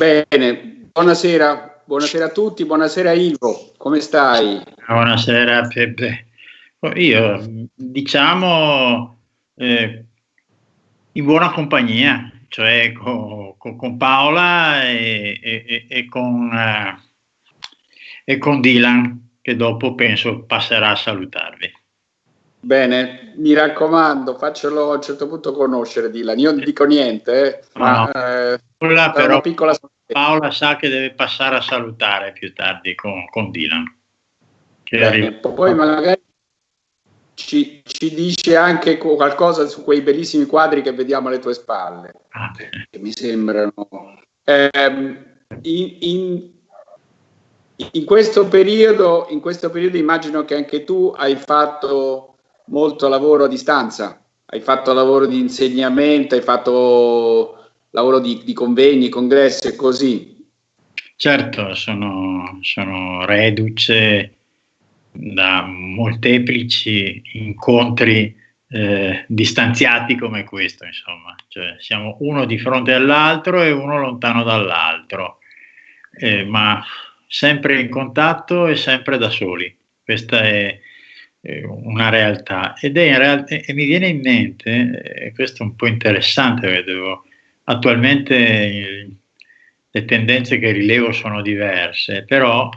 Bene, buonasera, buonasera a tutti, buonasera Ilvo, come stai? Buonasera Peppe. Io diciamo eh, in buona compagnia, cioè con, con Paola e, e, e, con, eh, e con Dylan, che dopo penso passerà a salutarvi. Bene, mi raccomando, faccelo a un certo punto conoscere Dylan. Io non dico niente, eh, ma no. Eh, però piccola... Paola sa che deve passare a salutare più tardi con, con Dylan. Bene, poi magari ci, ci, dice anche qualcosa su quei bellissimi quadri che vediamo alle tue spalle, ah, che mi sembrano... Eh, in, in, in, questo periodo, in questo periodo immagino che anche tu hai fatto molto lavoro a distanza, hai fatto lavoro di insegnamento, hai fatto lavoro di, di convegni, congressi e così. Certo, sono, sono reduce da molteplici incontri eh, distanziati come questo, insomma, cioè siamo uno di fronte all'altro e uno lontano dall'altro, eh, ma sempre in contatto e sempre da soli. Questa è, una realtà ed è in realtà, e mi viene in mente, e questo è un po' interessante, vedevo, attualmente le tendenze che rilevo sono diverse, però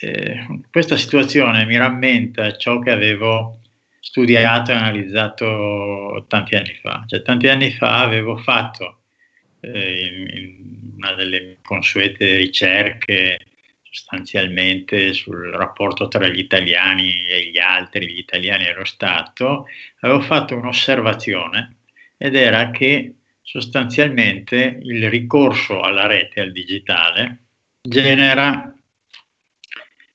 eh, questa situazione mi rammenta ciò che avevo studiato e analizzato tanti anni fa. Cioè, tanti anni fa avevo fatto eh, in una delle consuete ricerche sostanzialmente sul rapporto tra gli italiani e gli altri, gli italiani e lo Stato, avevo fatto un'osservazione ed era che sostanzialmente il ricorso alla rete, al digitale, genera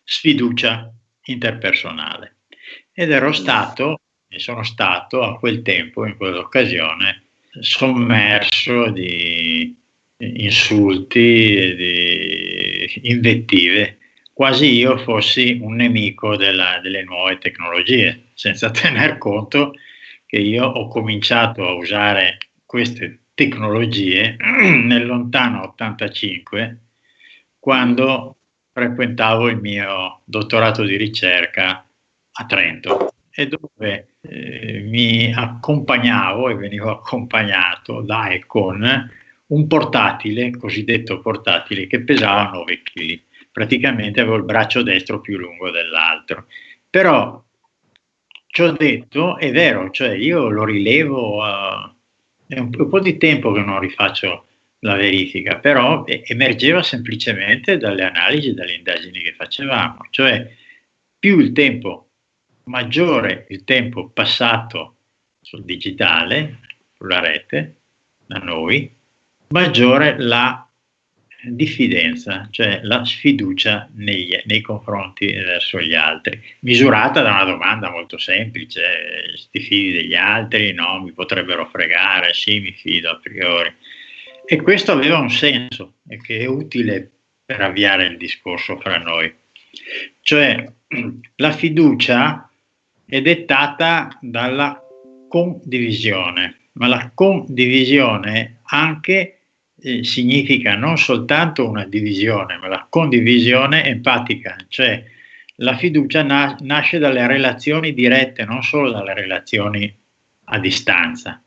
sfiducia interpersonale. Ed ero stato, e sono stato a quel tempo, in quell'occasione, sommerso di insulti di invettive, quasi io fossi un nemico della, delle nuove tecnologie, senza tener conto che io ho cominciato a usare queste tecnologie nel lontano 85, quando frequentavo il mio dottorato di ricerca a Trento e dove eh, mi accompagnavo e venivo accompagnato da e con un portatile, cosiddetto portatile, che pesava 9 kg. Praticamente avevo il braccio destro più lungo dell'altro. Però, ciò detto, è vero, cioè io lo rilevo, uh, è un, po' di tempo che non rifaccio la verifica, però emergeva semplicemente dalle analisi, dalle indagini che facevamo, cioè più il tempo, maggiore il tempo passato sul digitale, sulla rete, da noi, maggiore la diffidenza, cioè la sfiducia nei, nei, confronti verso gli altri, misurata da una domanda molto semplice, ti fidi degli altri? No, mi potrebbero fregare, sì, mi fido a priori. E questo aveva un senso e che è utile per avviare il discorso fra noi. Cioè, la fiducia è dettata dalla condivisione, ma la condivisione anche significa non soltanto una divisione, ma la condivisione empatica, cioè la fiducia na nasce dalle relazioni dirette, non solo dalle relazioni a distanza.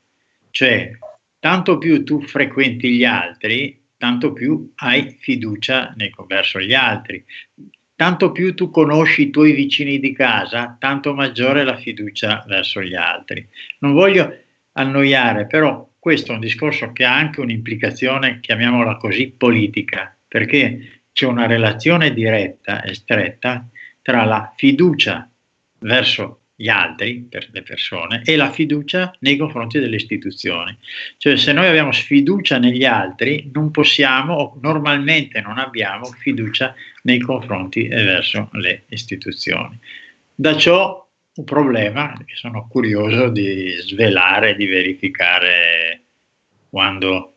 Cioè, tanto più tu frequenti gli altri, tanto più hai fiducia nei, verso gli altri. Tanto più tu conosci i tuoi vicini di casa, tanto maggiore la fiducia verso gli altri. Non voglio annoiare, però questo è un discorso che ha anche un'implicazione, chiamiamola così, politica, perché c'è una relazione diretta e stretta tra la fiducia verso gli altri, per le persone, e la fiducia nei confronti delle istituzioni. Cioè se noi abbiamo sfiducia negli altri, non possiamo, o normalmente non abbiamo fiducia nei confronti e verso le istituzioni. Da ciò un problema che sono curioso di svelare, di verificare quando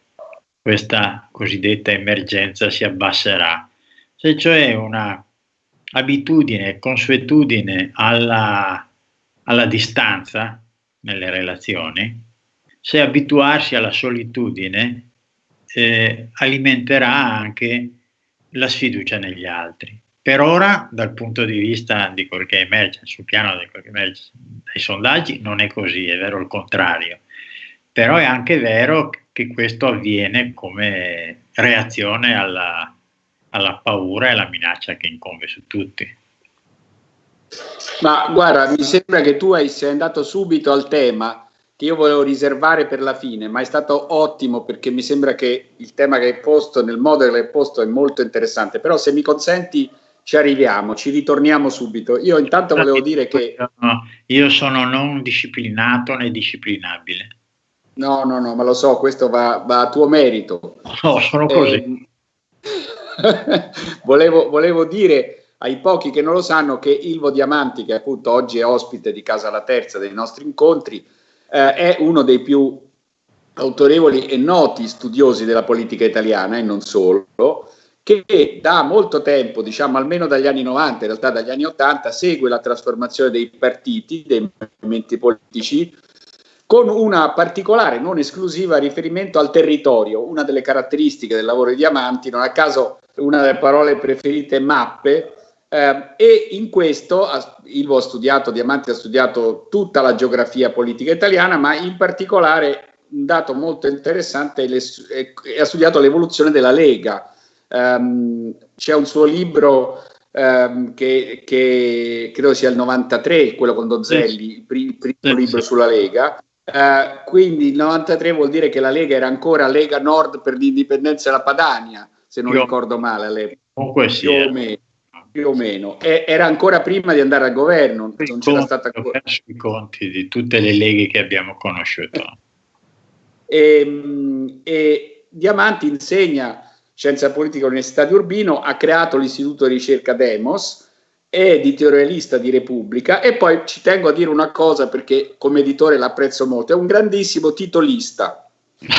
questa cosiddetta emergenza si abbasserà. Se cioè una abitudine, consuetudine alla, alla distanza nelle relazioni, se abituarsi alla solitudine eh, alimenterà anche la sfiducia negli altri. Per ora, dal punto di vista di quel che emerge, sul piano di quel che emerge dai sondaggi, non è così, è vero il contrario. Però è anche vero che questo avviene come reazione alla, alla paura e alla minaccia che incombe su tutti. Ma guarda, mi sembra che tu sei andato subito al tema che io volevo riservare per la fine, ma è stato ottimo perché mi sembra che il tema che hai posto, nel modo che l'hai posto, è molto interessante. Però se mi consenti ci arriviamo, ci ritorniamo subito. Io intanto volevo dire che... Io sono non disciplinato né disciplinabile. No, no, no, ma lo so, questo va, va a tuo merito. No, sono così. Eh, volevo, volevo dire ai pochi che non lo sanno che Ilvo Diamanti, che appunto oggi è ospite di Casa La Terza dei nostri incontri, eh, è uno dei più autorevoli e noti studiosi della politica italiana e non solo, che da molto tempo, diciamo almeno dagli anni 90, in realtà dagli anni 80, segue la trasformazione dei partiti, dei movimenti politici, con una particolare, non esclusiva, riferimento al territorio. Una delle caratteristiche del lavoro di Diamanti, non a caso una delle parole preferite mappe, eh, e in questo Ilvo ha studiato, Diamanti ha studiato tutta la geografia politica italiana, ma in particolare un dato molto interessante è, è, ha studiato l'evoluzione della Lega. Um, c'è un suo libro um, che, che, credo sia il 93, quello con Donzelli, il primo libro sulla Lega. Uh, quindi il 93 vuol dire che la Lega era ancora Lega Nord per l'indipendenza della Padania, se non Io, ricordo male all'epoca. Comunque sì. Più o meno più o meno. E, era ancora prima di andare al governo, non c'era stata ancora. i conti di tutte le leghe che abbiamo conosciuto. E, ehm, e Diamanti insegna scienza politica all'Università di Urbino, ha creato l'Istituto di ricerca Demos, editorialista di Repubblica e poi ci tengo a dire una cosa perché come editore l'apprezzo molto, è un grandissimo titolista,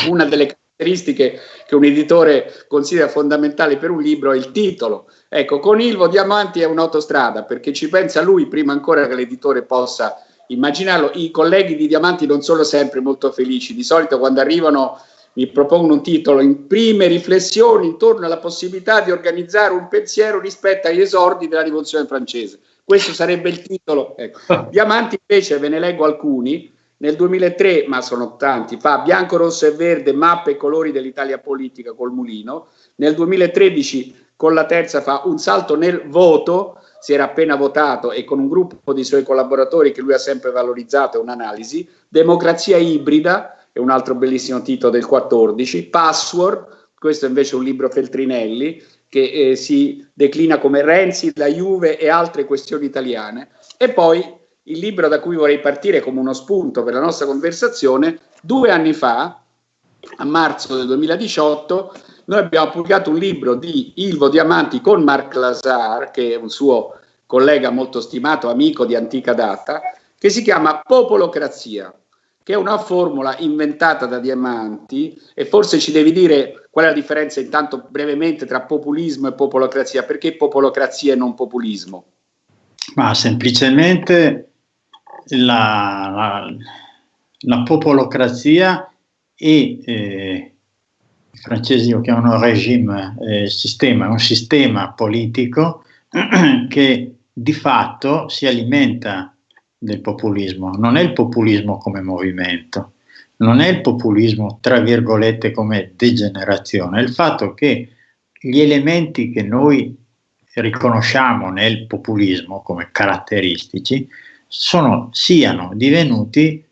una delle caratteristiche che un editore considera fondamentali per un libro è il titolo. Ecco, con Ilvo Diamanti è un'autostrada perché ci pensa lui prima ancora che l'editore possa immaginarlo. I colleghi di Diamanti non sono sempre molto felici, di solito quando arrivano mi propongono un titolo in prime riflessioni intorno alla possibilità di organizzare un pensiero rispetto agli esordi della rivoluzione francese. Questo sarebbe il titolo. Ecco. Diamanti invece ve ne leggo alcuni nel 2003, ma sono tanti, fa bianco, rosso e verde, mappe e colori dell'Italia politica col mulino. Nel 2013 con la terza fa un salto nel voto, si era appena votato e con un gruppo di suoi collaboratori che lui ha sempre valorizzato, un'analisi. Democrazia ibrida, è un altro bellissimo titolo del 14. Password, questo invece è un libro Feltrinelli, che eh, si declina come Renzi, la Juve e altre questioni italiane. E poi il libro da cui vorrei partire come uno spunto per la nostra conversazione, due anni fa, a marzo del 2018, noi abbiamo pubblicato un libro di Ilvo Diamanti con Marc Lazar, che è un suo collega molto stimato, amico di antica data, che si chiama Popolocrazia, che è una formula inventata da Diamanti e forse ci devi dire qual è la differenza intanto brevemente tra populismo e popolocrazia, perché popolocrazia e non populismo? Ma semplicemente la, la, la popolocrazia e eh, i francesi lo chiamano regime, eh, sistema, un sistema politico che di fatto si alimenta del populismo. Non è il populismo come movimento, non è il populismo tra virgolette come degenerazione, è il fatto che gli elementi che noi riconosciamo nel populismo come caratteristici sono, siano divenuti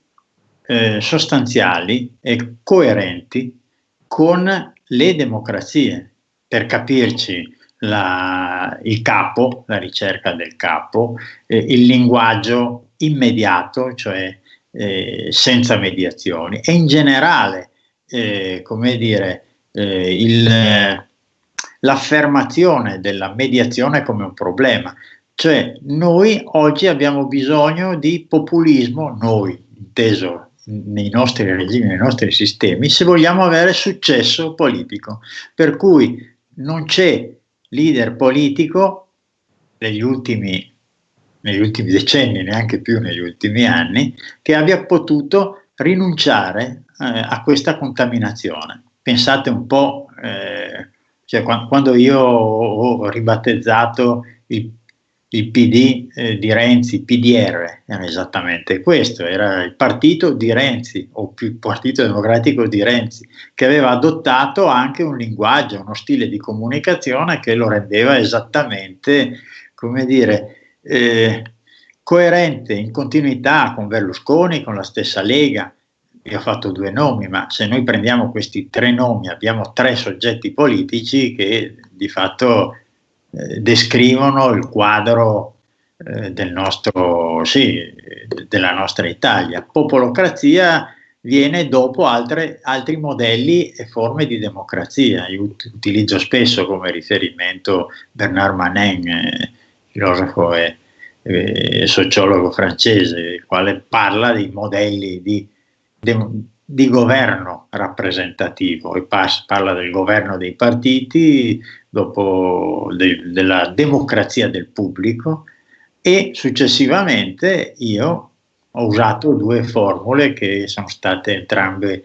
eh, sostanziali e coerenti con le democrazie. Per capirci, la, il capo, la ricerca del capo, eh, il linguaggio immediato, cioè eh, senza mediazioni, e in generale, eh, come dire, eh, l'affermazione della mediazione come un problema. Cioè noi oggi abbiamo bisogno di populismo, noi, inteso nei nostri regimi, nei nostri sistemi, se vogliamo avere successo politico. Per cui non c'è leader politico negli ultimi, negli ultimi decenni, neanche più negli ultimi anni, che abbia potuto rinunciare eh, a questa contaminazione. pensate un po', eh, cioè, quando io ho ribattezzato il il PD eh, di Renzi, PDR, era esattamente questo, era il partito di Renzi o il partito democratico di Renzi, che aveva adottato anche un linguaggio, uno stile di comunicazione che lo rendeva esattamente, come dire, eh, coerente, in continuità con Berlusconi, con la stessa Lega. Io ho fatto due nomi, ma se noi prendiamo questi tre nomi abbiamo tre soggetti politici che di fatto eh, descrivono il quadro eh, del nostro, sì, della nostra Italia. Popolocrazia viene dopo altre, altri modelli e forme di democrazia. Io utilizzo spesso come riferimento Bernard Manin, eh, filosofo e, e, sociologo francese, il quale parla di modelli di, de, di governo rappresentativo. E parla del governo dei partiti, dopo de, della democrazia del pubblico e successivamente io ho usato due formule che sono state entrambe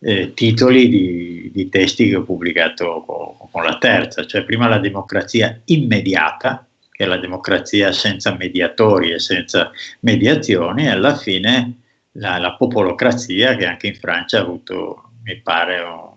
eh, titoli di, di, testi che ho pubblicato con, con, la terza, cioè prima la democrazia immediata, che è la democrazia senza mediatori e senza mediazioni, e alla fine la, la popolocrazia che anche in Francia ha avuto, mi pare, un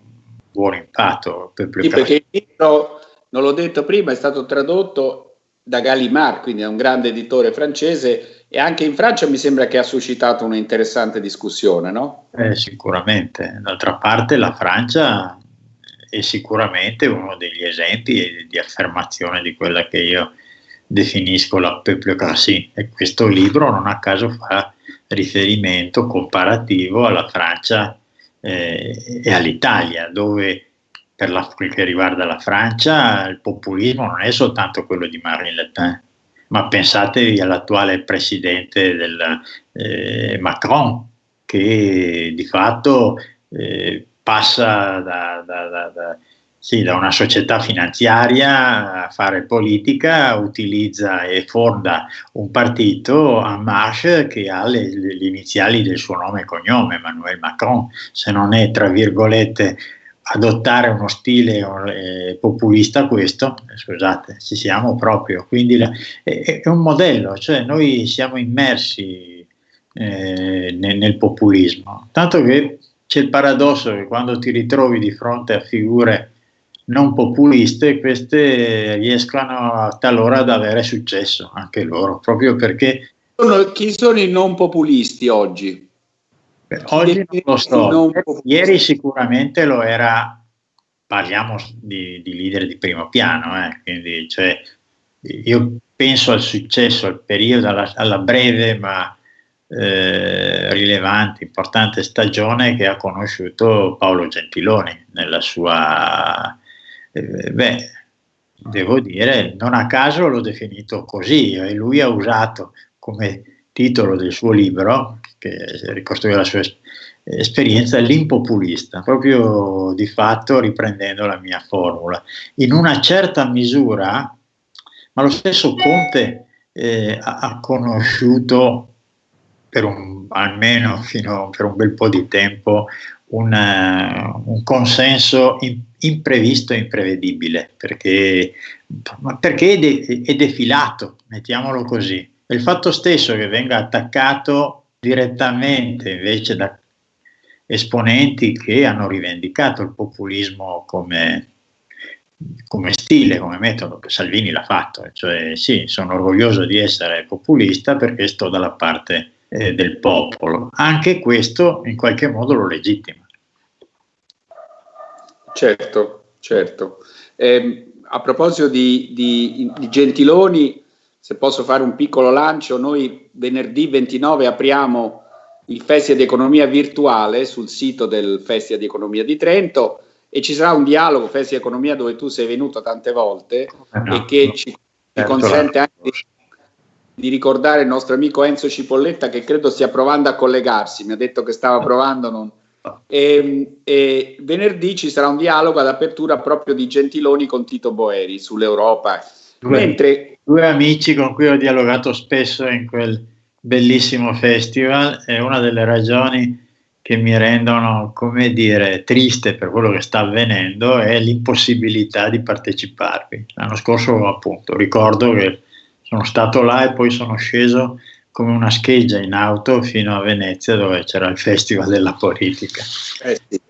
buon impatto. Per sì, perché il libro non l'ho detto prima, è stato tradotto da Gallimard, quindi è un grande editore francese e anche in Francia mi sembra che ha suscitato una interessante discussione, no? Eh, sicuramente. D'altra parte la Francia è sicuramente uno degli esempi di affermazione di quella che io definisco la peuplocratie e questo libro non a caso fa riferimento comparativo alla Francia eh, e all'Italia, dove per la, quel che riguarda la Francia, il populismo non è soltanto quello di Marine Le Pen, ma pensatevi all'attuale presidente del, eh, Macron, che di fatto eh, passa da, da, da, sì, da, una società finanziaria a fare politica, utilizza e fonda un partito, a Marche, che ha le, le, le iniziali del suo nome e cognome, Emmanuel Macron, se non è, tra virgolette, adottare uno stile eh, populista questo, eh, scusate, ci siamo proprio, quindi la, è, è, un modello, cioè noi siamo immersi eh, nel, nel, populismo, tanto che c'è il paradosso che quando ti ritrovi di fronte a figure non populiste, queste riescono talora ad avere successo, anche loro, proprio perché... Chi sono i non populisti oggi? Oggi non lo so, non ieri sicuramente lo era, parliamo di, di leader di primo piano, eh, quindi cioè, io penso al successo, al periodo, alla, alla breve ma eh, rilevante, importante stagione che ha conosciuto Paolo Gentiloni nella sua... Eh, beh, devo dire, non a caso l'ho definito così e lui ha usato come titolo del suo libro, che ricostruiva la sua esperienza, l'impopulista, proprio di fatto riprendendo la mia formula. In una certa misura, ma lo stesso Conte eh, ha conosciuto per un, almeno fino per un bel po' di tempo un, un consenso imprevisto e imprevedibile perché, perché è, de, è defilato, mettiamolo così il fatto stesso che venga attaccato direttamente invece da esponenti che hanno rivendicato il populismo come, come stile, come metodo, che Salvini l'ha fatto, cioè sì, sono orgoglioso di essere populista perché sto dalla parte eh, del popolo. Anche questo in qualche modo lo legittima. Certo, certo. Eh, a proposito di, di, di Gentiloni, se posso fare un piccolo lancio, noi venerdì 29 apriamo il Festival di Economia Virtuale sul sito del Festival di Economia di Trento e ci sarà un dialogo Festival di Economia dove tu sei venuto tante volte no, e che no. ci, ci consente anche di, di ricordare il nostro amico Enzo Cipolletta che credo stia provando a collegarsi, mi ha detto che stava provando, non, e, e, venerdì ci sarà un dialogo ad apertura proprio di Gentiloni con Tito Boeri sull'Europa. Mentre due amici con cui ho dialogato spesso in quel bellissimo festival e una delle ragioni che mi rendono, come dire, triste per quello che sta avvenendo è l'impossibilità di parteciparvi. L'anno scorso, appunto, ricordo che sono stato là e poi sono sceso come una scheggia in auto fino a Venezia dove c'era il Festival della Politica. Eh sì.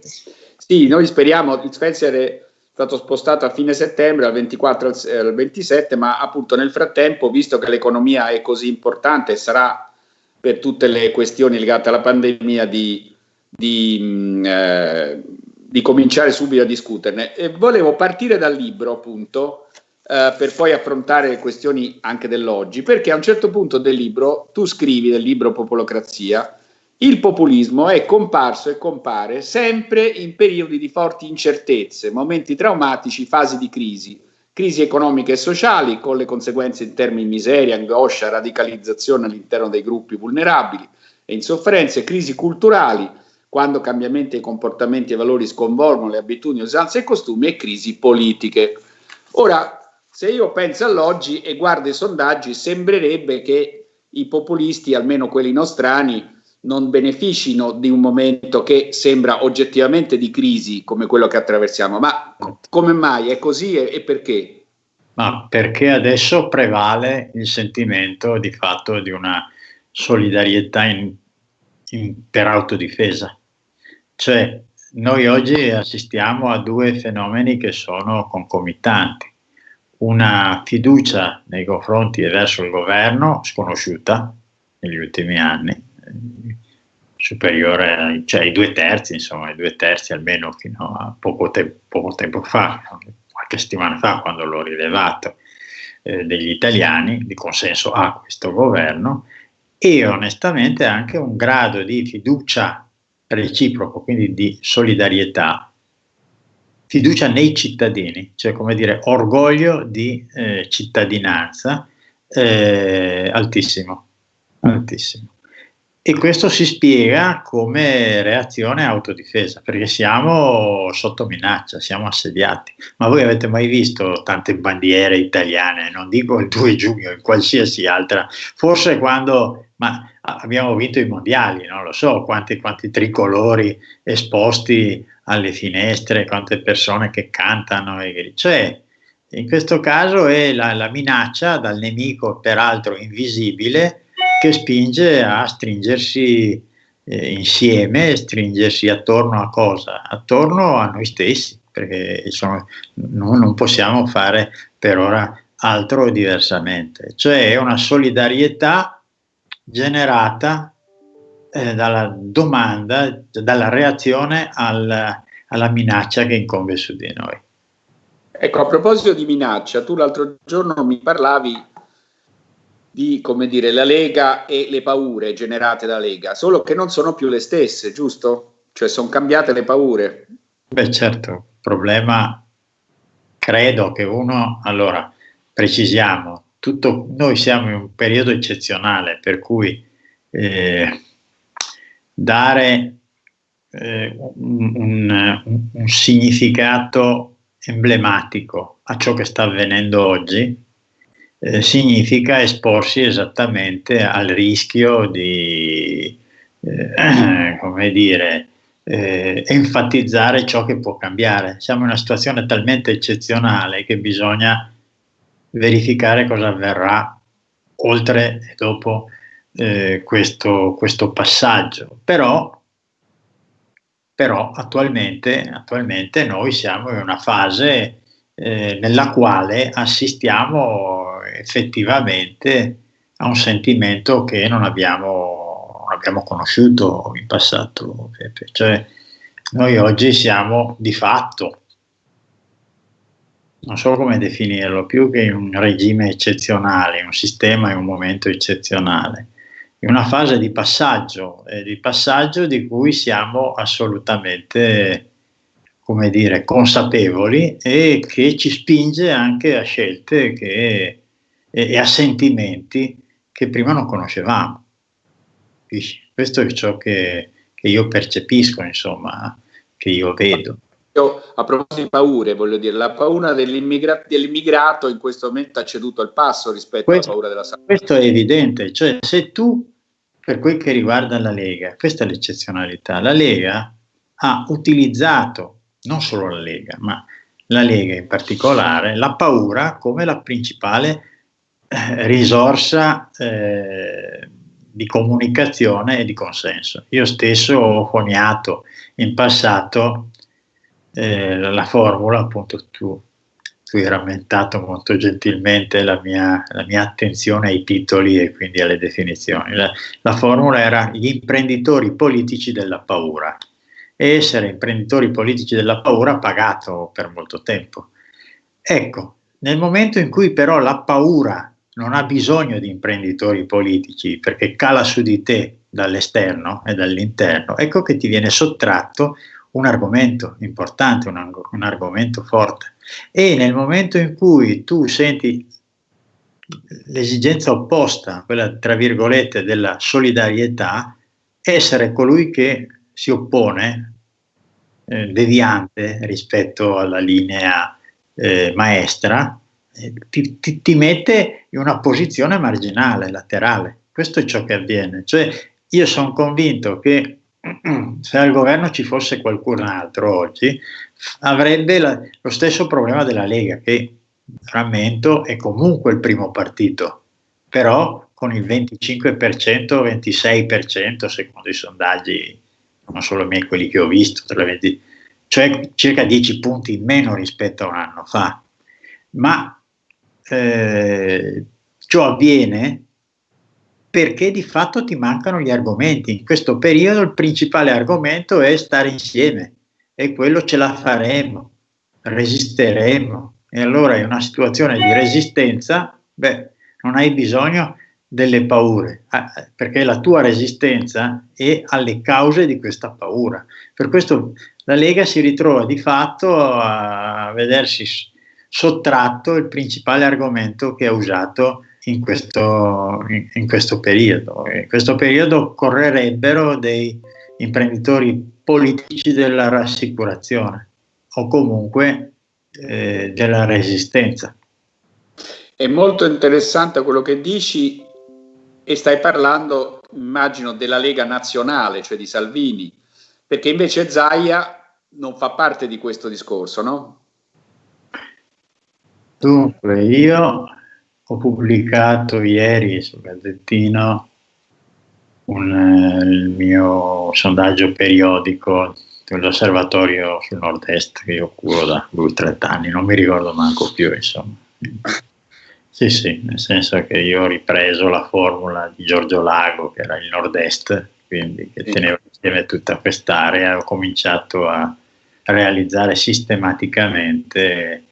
sì. noi speriamo, il Spencer è stato spostato a fine settembre, dal 24 al 27, ma appunto nel frattempo, visto che l'economia è così importante sarà per tutte le questioni legate alla pandemia di di, mm, eh, di cominciare subito a discuterne. E volevo partire dal libro, appunto, eh, per poi affrontare questioni anche dell'oggi, perché a un certo punto del libro, tu scrivi del libro Popolocrazia, il populismo è comparso e compare sempre in periodi di forti incertezze, momenti traumatici, fasi di crisi, crisi economiche e sociali con le conseguenze in termini di miseria, angoscia, radicalizzazione all'interno dei gruppi vulnerabili e insofferenze, crisi culturali, quando cambiamenti di comportamenti e valori sconvolgono le abitudini, usanze e costumi e crisi politiche. Ora, se io penso all'oggi e guardo i sondaggi, sembrerebbe che i populisti, almeno quelli nostrani, non beneficino di un momento che sembra oggettivamente di crisi come quello che attraversiamo. Ma come mai è così e, perché? Ma perché adesso prevale il sentimento di fatto di una solidarietà in, in, per autodifesa. Cioè, noi oggi assistiamo a due fenomeni che sono concomitanti. Una fiducia nei confronti e verso il governo sconosciuta negli ultimi anni, superiore ai, cioè ai due terzi, insomma, ai due terzi almeno fino a poco, te- poco tempo fa, qualche settimana fa, quando l'ho rilevato, eh, degli italiani di consenso a questo governo e onestamente anche un grado di fiducia reciproco, quindi di solidarietà, fiducia nei cittadini, cioè come dire orgoglio di eh, cittadinanza eh, altissimo, altissimo. E questo si spiega come reazione autodifesa, perché siamo sotto minaccia, siamo assediati. Ma voi avete mai visto tante bandiere italiane, non dico il 2 giugno, in qualsiasi altra, forse quando ma abbiamo vinto i mondiali, non lo so quanti, quanti tricolori esposti alle finestre, quante persone che cantano, e, cioè in questo caso è la, la minaccia dal nemico peraltro invisibile che spinge a stringersi eh, insieme, stringersi attorno a cosa? Attorno a noi stessi, perché insomma, non, non possiamo fare per ora altro diversamente, cioè è una solidarietà generata eh, dalla domanda, dalla reazione al, alla minaccia che incombe su di noi. Ecco, a proposito di minaccia, tu l'altro giorno mi parlavi di, come dire, la Lega e le paure generate dalla Lega, solo che non sono più le stesse, giusto? Cioè sono cambiate le paure. Beh certo, problema, credo che uno, allora, precisiamo, tutto, noi siamo in un periodo eccezionale per cui eh, dare eh, un, un, un, significato emblematico a ciò che sta avvenendo oggi eh, significa esporsi esattamente al rischio di, eh, come dire, eh, enfatizzare ciò che può cambiare. Siamo in una situazione talmente eccezionale che bisogna verificare cosa avverrà oltre e dopo eh, questo, questo, passaggio. Però, però attualmente, attualmente, noi siamo in una fase eh, nella quale assistiamo effettivamente a un sentimento che non abbiamo, non abbiamo conosciuto in passato. Cioè, noi oggi siamo di fatto non so come definirlo, più che un regime eccezionale, un sistema e un momento eccezionale, in una fase di passaggio, eh, di passaggio di cui siamo assolutamente, come dire, consapevoli e che ci spinge anche a scelte che, e, e a sentimenti che prima non conoscevamo. Questo è ciò che, che io percepisco, insomma, che io vedo. Io, a proposito di paure, voglio dire, la paura dell'immigra- dell'immigrato in questo momento ha ceduto il passo rispetto questo, alla paura della salute. Questo è evidente, cioè se tu per quel che riguarda la Lega, questa è l'eccezionalità, la Lega ha utilizzato, non solo la Lega, ma la Lega in particolare, la paura come la principale eh, risorsa eh, di comunicazione e di consenso. Io stesso ho coniato in passato eh, la formula, appunto tu, tu hai rammentato molto gentilmente la mia, la mia, attenzione ai titoli e quindi alle definizioni. La, la formula era gli imprenditori politici della paura e essere imprenditori politici della paura pagato per molto tempo. Ecco, nel momento in cui però la paura non ha bisogno di imprenditori politici perché cala su di te dall'esterno e dall'interno, ecco che ti viene sottratto un argomento importante, un, un, argomento forte. E nel momento in cui tu senti l'esigenza opposta, quella tra virgolette della solidarietà, essere colui che si oppone, eh, deviante rispetto alla linea eh, maestra, eh, ti, ti, mette in una posizione marginale, laterale. Questo è ciò che avviene. Cioè, io sono convinto che se al governo ci fosse qualcun altro oggi, avrebbe la, lo stesso problema della Lega, che rammento è comunque il primo partito, però con il 25%, 26% secondo i sondaggi, non solo miei, quelli che ho visto, 20, cioè circa 10 punti in meno rispetto a un anno fa. Ma eh, ciò avviene perché di fatto ti mancano gli argomenti. In questo periodo il principale argomento è stare insieme e quello ce la faremo, resisteremo. E allora in una situazione di resistenza, beh, non hai bisogno delle paure, perché la tua resistenza è alle cause di questa paura. Per questo la Lega si ritrova di fatto a vedersi sottratto il principale argomento che ha usato in questo, in, in questo periodo. In questo periodo correrebbero dei imprenditori politici della rassicurazione o comunque eh, della resistenza. È molto interessante quello che dici e stai parlando, immagino, della Lega Nazionale, cioè di Salvini, perché invece Zaia non fa parte di questo discorso, no? Dunque, io ho pubblicato ieri sul Gazzettino un, eh, il mio sondaggio periodico dell'osservatorio sul nord-est che io curo da due o tre anni, non mi ricordo manco più, insomma. Sì, sì, nel senso che io ho ripreso la formula di Giorgio Lago, che era il nord-est, quindi che teneva insieme tutta quest'area, ho cominciato a realizzare sistematicamente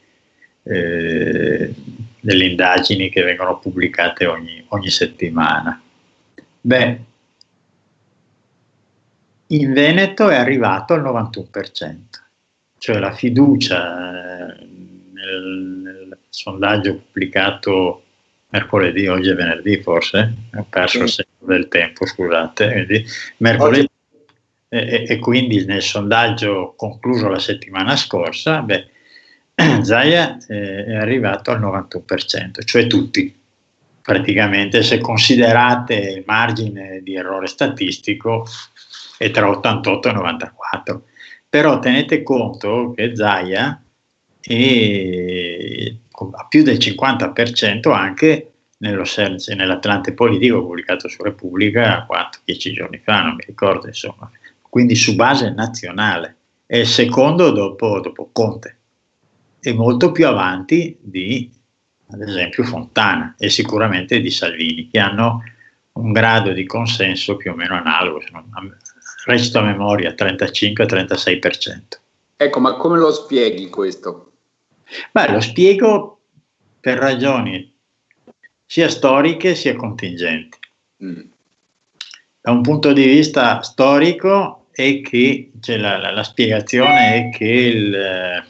eh, delle indagini che vengono pubblicate ogni, ogni settimana. Beh, in Veneto è arrivato al 91%, cioè la fiducia eh, nel, nel sondaggio pubblicato mercoledì, oggi è venerdì forse, ho perso il segno del tempo, scusate, quindi mercoledì e, e, quindi nel sondaggio concluso la settimana scorsa, beh, Zaia eh, è arrivato al 91%, cioè tutti, praticamente se considerate il margine di errore statistico è tra 88 e 94. Però tenete conto che Zaia è a più del 50% anche nello nell'Atlante politico pubblicato su Repubblica 4-10 giorni fa, non mi ricordo insomma, quindi su base nazionale. È il secondo dopo, dopo Conte e molto più avanti di, ad esempio, Fontana e sicuramente di Salvini, che hanno un grado di consenso più o meno analogo, recito a memoria, 35-36%. Ecco, ma come lo spieghi questo? Beh, lo spiego per ragioni sia storiche sia contingenti. Mm. Da un punto di vista storico è che cioè la, la, la, spiegazione è che il,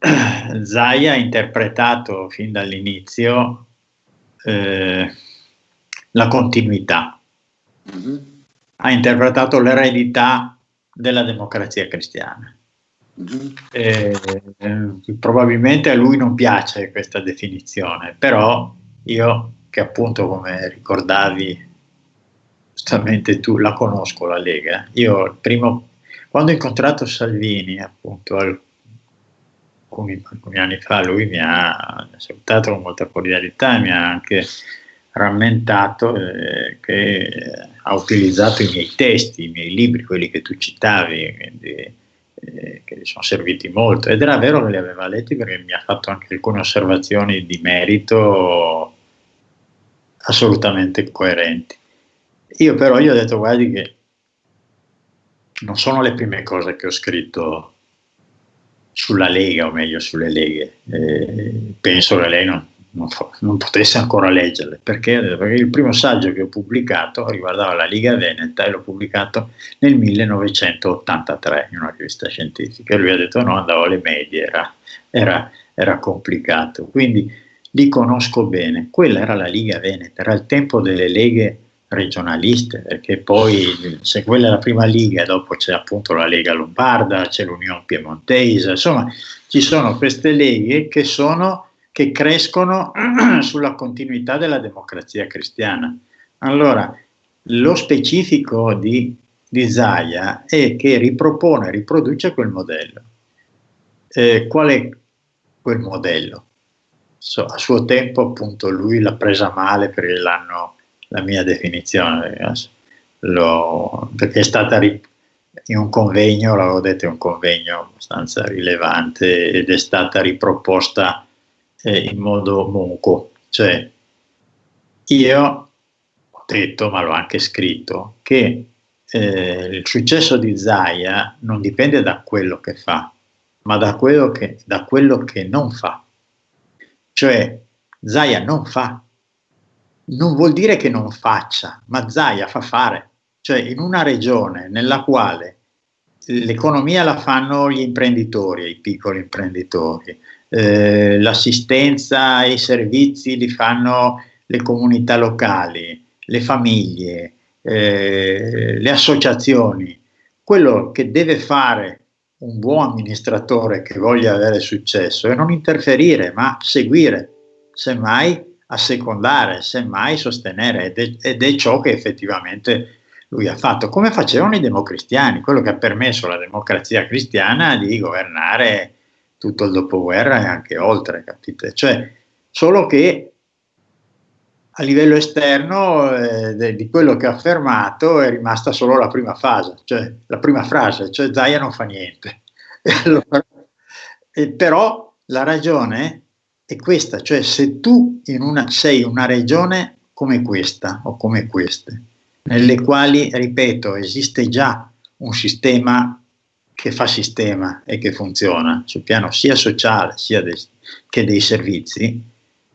Zai ha interpretato fin dall'inizio eh, la continuità, mm-hmm. ha interpretato l'eredità della democrazia cristiana. Mm-hmm. Eh, probabilmente a lui non piace questa definizione, però io che appunto come ricordavi giustamente tu, la conosco la Lega. Io primo, quando ho incontrato Salvini, appunto, alcuni, alcuni anni fa, lui mi ha salutato con molta cordialità e mi ha anche rammentato eh, che ha utilizzato i miei testi, i miei libri, quelli che tu citavi, quindi, eh, che gli sono serviti molto. Ed era vero che li aveva letti perché mi ha fatto anche alcune osservazioni di merito assolutamente coerenti. Io però gli ho detto, guardi che non sono le prime cose che ho scritto sulla Lega, o meglio sulle Leghe. Eh, penso che lei non, non, non, potesse ancora leggerle, perché? perché il primo saggio che ho pubblicato riguardava la Liga Veneta e l'ho pubblicato nel 1983 in una rivista scientifica. Lui ha detto no, andavo alle medie, era, era, era complicato. Quindi li conosco bene. Quella era la Liga Veneta, era il tempo delle leghe regionaliste, perché poi se quella è la prima Liga, dopo c'è appunto la Lega Lombarda, c'è l'Unione Piemontese, insomma ci sono queste leghe che, sono, che crescono sulla continuità della democrazia cristiana. Allora, lo specifico di, di Zaia è che ripropone, riproduce quel modello. Eh, qual è quel modello? so, a suo tempo appunto lui l'ha presa male perché l'hanno, la mia definizione, lo, perché è stata rip- in un convegno, l'avevo detto, è un convegno abbastanza rilevante ed è stata riproposta eh, in modo monco, cioè io ho detto, ma l'ho anche scritto, che eh, il successo di Zaya non dipende da quello che fa, ma da quello che, da quello che non fa. Cioè Zaia non fa, non vuol dire che non faccia, ma Zaia fa fare. Cioè in una regione nella quale l'economia la fanno gli imprenditori, i piccoli imprenditori, eh, l'assistenza e i servizi li fanno le comunità locali, le famiglie, eh, le associazioni. Quello che deve fare un buon amministratore che voglia avere successo è non interferire, ma seguire, semmai assecondare, semmai sostenere, ed è, ed è ciò che effettivamente lui ha fatto, come facevano i democristiani, quello che ha permesso alla democrazia cristiana di governare tutto il dopoguerra e anche oltre, capite? Cioè, solo che a livello esterno eh, di quello che ha affermato è rimasta solo la prima fase, cioè la prima frase, cioè Zaia non fa niente. E allora, e però la ragione è questa, cioè se tu in una, sei una regione come questa o come queste, nelle quali, ripeto, esiste già un sistema che fa sistema e che funziona sul piano sia sociale sia dei, che dei servizi,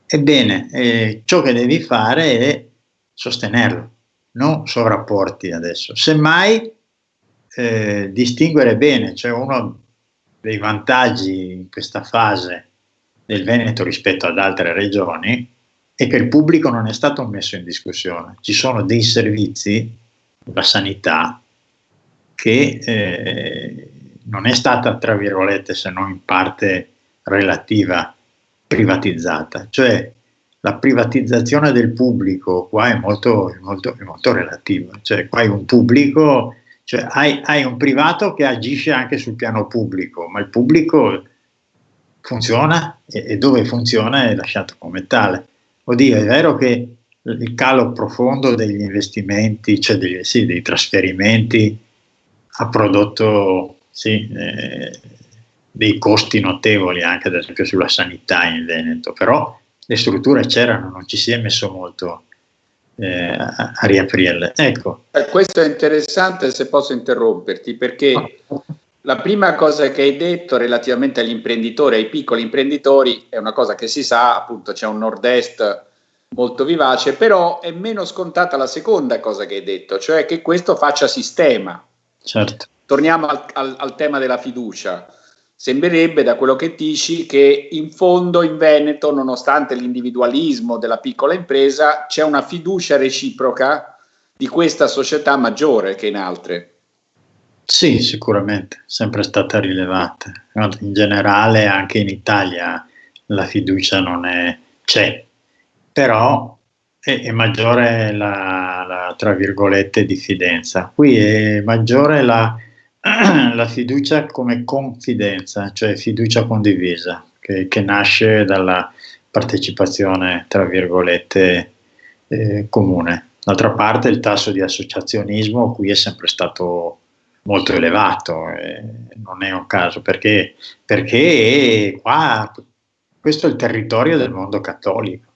Ebbene, eh, ciò che devi fare è sostenerlo, non sovrapporti adesso. Semmai eh, distinguere bene, cioè uno dei vantaggi in questa fase del Veneto rispetto ad altre regioni è che il pubblico non è stato messo in discussione. Ci sono dei servizi, la sanità, che eh, non è stata, tra virgolette, se non in parte relativa privatizzata, cioè la privatizzazione del pubblico qua è molto, è molto, è molto relativa, cioè qua hai un pubblico, cioè hai, hai, un privato che agisce anche sul piano pubblico, ma il pubblico funziona e, e dove funziona è lasciato come tale. Oddio, è vero che il calo profondo degli investimenti, cioè degli, sì, dei trasferimenti, ha prodotto sì, eh, dei costi notevoli anche ad esempio sulla sanità in Veneto, però le strutture c'erano, non ci si è messo molto eh, a, a, riaprirle. Ecco. Eh, questo è interessante se posso interromperti, perché la prima cosa che hai detto relativamente agli imprenditori, ai piccoli imprenditori, è una cosa che si sa, appunto c'è un nord-est molto vivace, però è meno scontata la seconda cosa che hai detto, cioè che questo faccia sistema. Certo. Torniamo al, al, al tema della fiducia Sembrerebbe da quello che dici che in fondo in Veneto, nonostante l'individualismo della piccola impresa, c'è una fiducia reciproca di questa società maggiore che in altre. Sì, sicuramente, sempre stata rilevata. In generale anche in Italia la fiducia non è, c'è, però è, è maggiore la, la, tra virgolette, diffidenza. Qui è maggiore la, la fiducia come confidenza, cioè fiducia condivisa, che, che nasce dalla partecipazione, tra virgolette, eh, comune. D'altra parte il tasso di associazionismo qui è sempre stato molto elevato, eh, non è un caso, perché, perché qua questo è il territorio del mondo cattolico.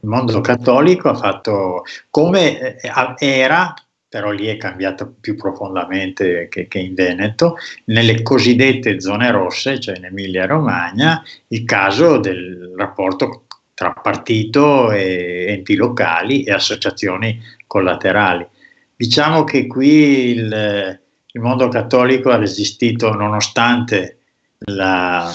Il mondo cattolico ha fatto come eh, era, però lì è cambiato più profondamente che, che in Veneto, nelle cosiddette zone rosse, cioè in Emilia Romagna, il caso del rapporto tra partito e enti locali e associazioni collaterali. Diciamo che qui il, il mondo cattolico ha resistito nonostante la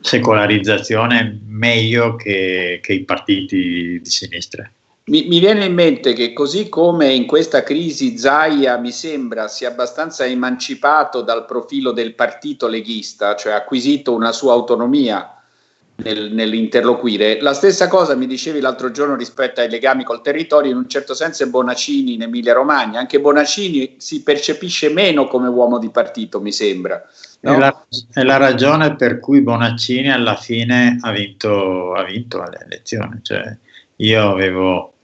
secolarizzazione meglio che, che i partiti di sinistra. Mi, mi, viene in mente che così come in questa crisi Zaia mi sembra sia abbastanza emancipato dal profilo del partito leghista, cioè ha acquisito una sua autonomia nel, nell'interloquire. La stessa cosa mi dicevi l'altro giorno rispetto ai legami col territorio, in un certo senso è Bonaccini in Emilia Romagna. Anche Bonaccini si percepisce meno come uomo di partito, mi sembra. No? È, la, è, la, ragione per cui Bonaccini alla fine ha vinto, ha vinto le elezioni. Cioè, io avevo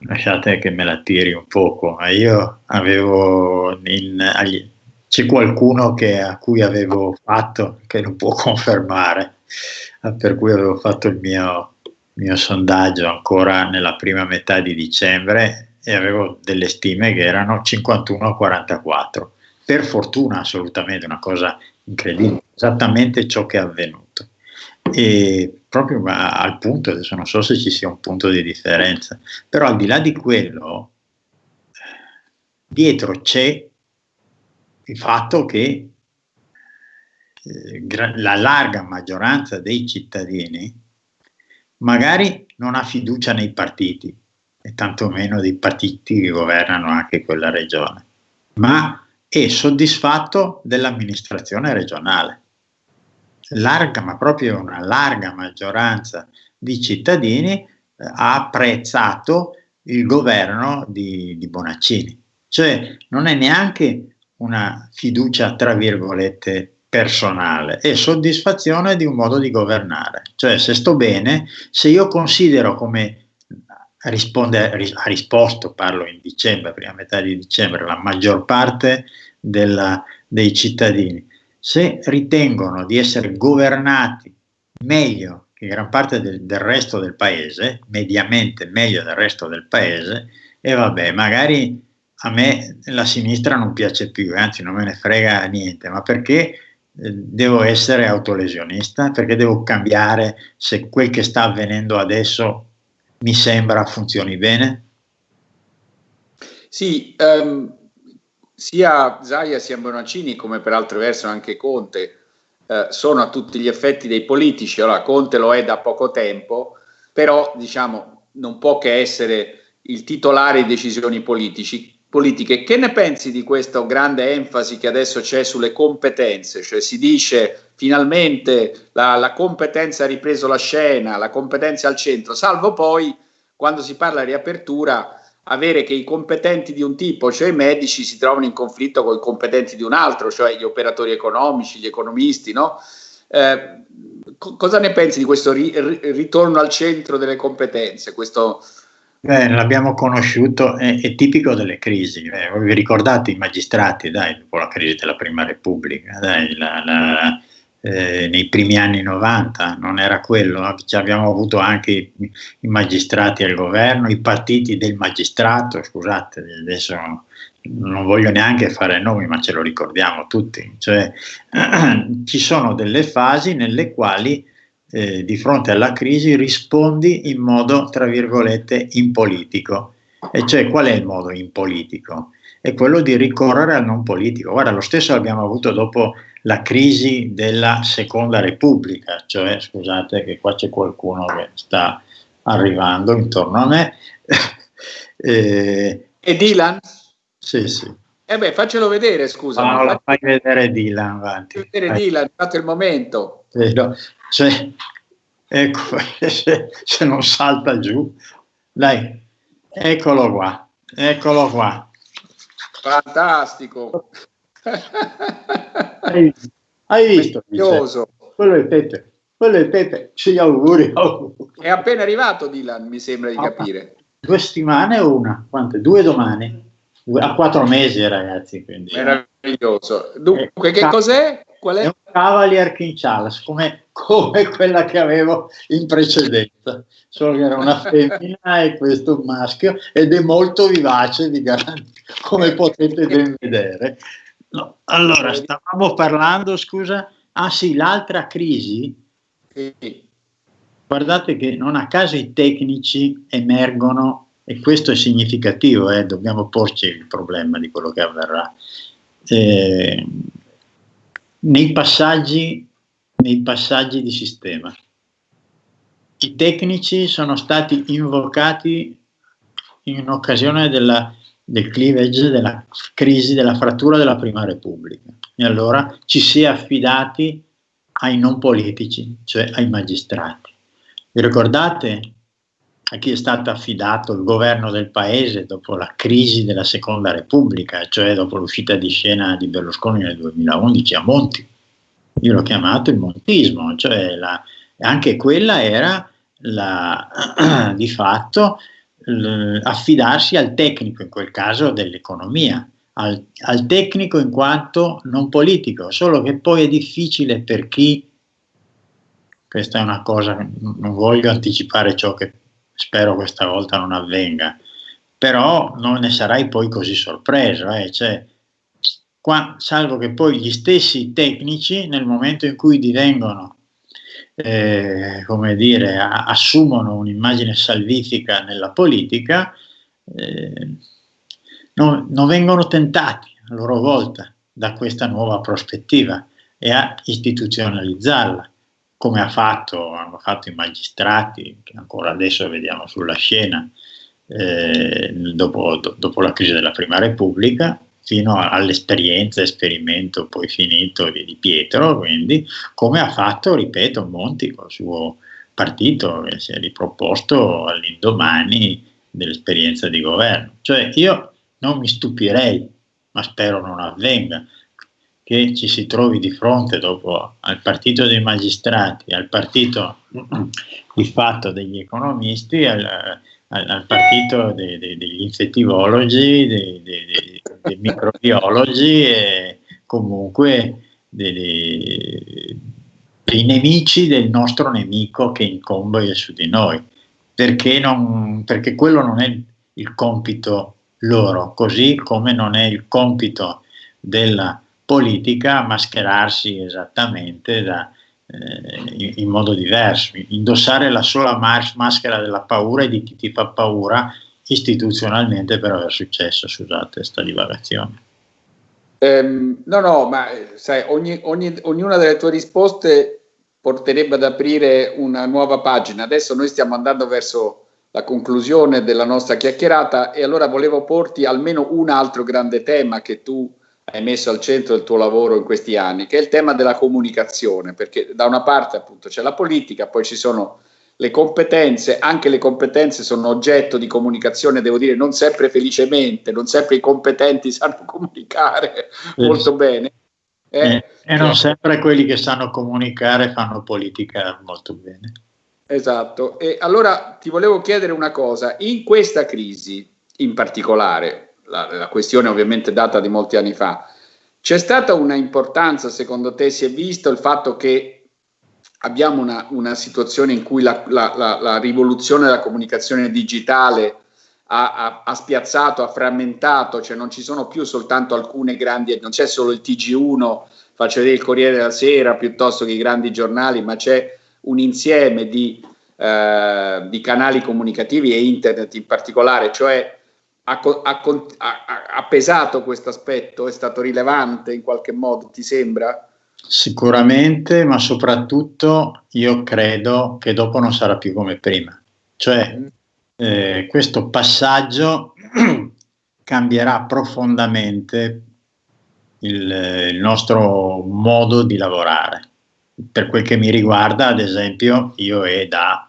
lasciate che me la tiri un poco, ma io avevo in, agli, c'è qualcuno che, a cui avevo fatto, che lo può confermare, per cui avevo fatto il mio, mio sondaggio ancora nella prima metà di dicembre e avevo delle stime che erano 51 a 44. Per fortuna assolutamente una cosa incredibile, esattamente ciò che è avvenuto. E proprio al punto, adesso non so se ci sia un punto di differenza, però al di là di quello, dietro c'è il fatto che eh, la larga maggioranza dei cittadini magari non ha fiducia nei partiti e tantomeno dei partiti che governano anche quella regione, ma è soddisfatto dell'amministrazione regionale. Larga, ma proprio una larga maggioranza di cittadini eh, ha apprezzato il governo di, di Bonaccini. Cioè non è neanche una fiducia, tra virgolette, personale e soddisfazione di un modo di governare. Cioè, se sto bene, se io considero come risponde, ha risposto, parlo in dicembre, prima metà di dicembre, la maggior parte della, dei cittadini, se ritengono di essere governati meglio che gran parte del, del resto del paese, mediamente meglio del resto del paese, e vabbè, magari a me la sinistra non piace più, anzi non me ne frega niente, ma perché eh, devo essere autolesionista? Perché devo cambiare se quel che sta avvenendo adesso mi sembra funzioni bene? Sì, um, sia Zaia sia Bonaccini, come per altro verso anche Conte, eh, sono a tutti gli effetti dei politici. Allora, Conte lo è da poco tempo, però diciamo non può che essere il titolare di decisioni politici politiche. Che ne pensi di questa grande enfasi che adesso c'è sulle competenze? Cioè si dice finalmente la, la competenza ha ripreso la scena, la competenza al centro, salvo poi quando si parla di riapertura avere che i competenti di un tipo, cioè i medici, si trovano in conflitto con i competenti di un altro, cioè gli operatori economici, gli economisti, no? Eh, co cosa ne pensi di questo ri ritorno al centro delle competenze, questo, Beh, l'abbiamo conosciuto, è, è, tipico delle crisi. Eh, vi ricordate i magistrati, dai, dopo la crisi della Prima Repubblica, dai, la, la, eh, nei primi anni 90, non era quello, Ci abbiamo avuto anche i, magistrati al governo, i partiti del magistrato, scusate, adesso non voglio neanche fare nomi, ma ce lo ricordiamo tutti, cioè ci sono delle fasi nelle quali eh, di fronte alla crisi rispondi in modo, tra virgolette, impolitico. E cioè qual è il modo impolitico? È quello di ricorrere al non politico. Guarda, lo stesso abbiamo avuto dopo la crisi della Seconda Repubblica, cioè, scusate che qua c'è qualcuno che sta arrivando intorno a me. eh, e Dylan? Sì, sì. Eh beh, faccelo vedere, scusa. No, la fai vedere Dylan, avanti. Vedere Dylan, fatto il momento. Eh, no. Cioè, ecco, se, se non salta giù, dai, eccolo qua, eccolo qua. Fantastico. Hai, hai visto? Quello è Pepe, quello è Pepe, ci auguri. È appena arrivato Dylan, mi sembra di ah, capire. Due settimane o una? Quante? Due domani? A quattro mesi ragazzi. Quindi, Meraviglioso. Dunque, eh, che cos'è? Qual è? è un Cavalier King Charles, come, come quella che avevo in precedenza, solo che era una femmina e questo un maschio ed è molto vivace, di come potete ben vedere. No, allora, stavamo parlando, scusa, ah sì, l'altra crisi, sì. guardate che non a caso i tecnici emergono, e questo è significativo, eh, dobbiamo porci il problema di quello che avverrà. Eh, nei passaggi, nei passaggi di sistema. I tecnici sono stati invocati in occasione della, del cleavage, della crisi, della frattura della Prima Repubblica. E allora ci si è affidati ai non politici, cioè ai magistrati. Vi ricordate a chi è stato affidato il governo del paese dopo la crisi della seconda repubblica, cioè dopo l'uscita di scena di Berlusconi nel 2011 a Monti. Io l'ho chiamato il montismo, cioè la, anche quella era la, di fatto affidarsi al tecnico, in quel caso dell'economia, al, al tecnico in quanto non politico, solo che poi è difficile per chi questa è una cosa, non voglio anticipare ciò che spero questa volta non avvenga, però non ne sarai poi così sorpreso, eh? cioè, qua, salvo che poi gli stessi tecnici nel momento in cui divengono, eh, come dire, a, assumono un'immagine salvifica nella politica, eh, non, non vengono tentati a loro volta da questa nuova prospettiva e a istituzionalizzarla come ha fatto, hanno fatto i magistrati, che ancora adesso vediamo sulla scena, eh, dopo, do, dopo, la crisi della Prima Repubblica, fino all'esperienza, esperimento poi finito di, di, Pietro, quindi come ha fatto, ripeto, Monti con il suo partito, che si è riproposto all'indomani dell'esperienza di governo. Cioè io non mi stupirei, ma spero non avvenga, che ci si trovi di fronte dopo al partito dei magistrati, al partito di fatto degli economisti, al, al, al partito dei, dei, degli infettivologi, dei, dei, microbiologi e comunque dei nemici del nostro nemico che incombe su di noi, perché, non, perché quello non è il compito loro, così come non è il compito della politica mascherarsi esattamente da, eh, in, modo diverso, indossare la sola mas- maschera della paura e di chi ti fa paura istituzionalmente per aver successo, scusate questa divagazione. Um, no, no, ma sai, ogni, ogni, ognuna delle tue risposte porterebbe ad aprire una nuova pagina. Adesso noi stiamo andando verso la conclusione della nostra chiacchierata e allora volevo porti almeno un altro grande tema che tu hai messo al centro del tuo lavoro in questi anni, che è il tema della comunicazione, perché da una parte appunto c'è la politica, poi ci sono le competenze, anche le competenze sono oggetto di comunicazione, devo dire, non sempre felicemente, non sempre i competenti sanno comunicare sì. molto bene. Eh, eh, e non sempre quelli che sanno comunicare fanno politica molto bene. Esatto, e allora ti volevo chiedere una cosa, in questa crisi in particolare, la, la questione ovviamente data di molti anni fa. C'è stata una importanza, secondo te, si è visto il fatto che abbiamo una, una situazione in cui la, la, la, rivoluzione della comunicazione digitale ha, ha, ha, spiazzato, ha frammentato, cioè non ci sono più soltanto alcune grandi, non c'è solo il TG1, faccio vedere il Corriere della Sera piuttosto che i grandi giornali, ma c'è un insieme di, eh, di canali comunicativi e internet in particolare, cioè ha, ha, ha pesato questo aspetto? È stato rilevante in qualche modo, ti sembra? Sicuramente, ma soprattutto io credo che dopo non sarà più come prima. Cioè, mm. eh, questo passaggio cambierà profondamente il, il, nostro modo di lavorare. per quel che mi riguarda, ad esempio, io è da,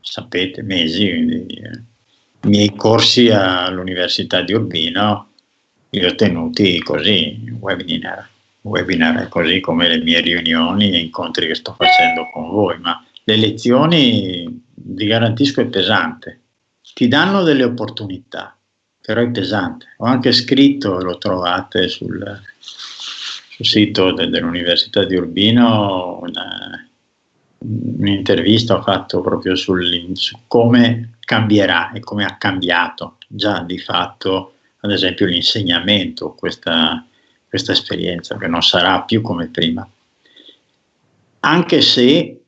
sapete, mesi, quindi, eh, i miei corsi all'Università di Urbino li ho tenuti così, webinar, webinar così come le mie riunioni e incontri che sto facendo con voi, ma le lezioni, vi garantisco, è pesante. Ti danno delle opportunità, però è pesante. Ho anche scritto, lo trovate sul, sul sito de, dell'Università di Urbino, un'intervista ho fatto proprio sul, su come cambierà e come ha cambiato già di fatto, ad esempio, l'insegnamento, questa, questa esperienza, che non sarà più come prima. Anche se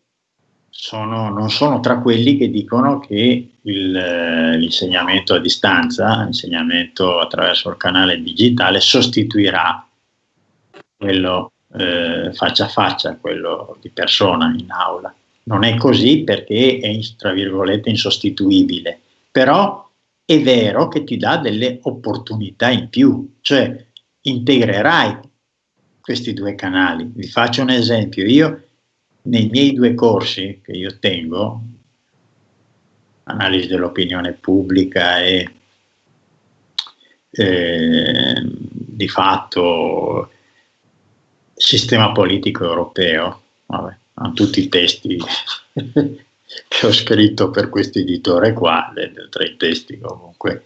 sono, non sono tra quelli che dicono che eh, l'insegnamento a distanza, l'insegnamento attraverso il canale digitale sostituirà quello eh, faccia a faccia, quello di persona in aula. Non è così perché è, tra virgolette, insostituibile, però è vero che ti dà delle opportunità in più, cioè integrerai questi due canali. Vi faccio un esempio, io nei miei due corsi che io tengo, analisi dell'opinione pubblica e eh, di fatto sistema politico europeo, vabbè, hanno tutti i testi che ho scritto per questo editore qua, tra i testi comunque.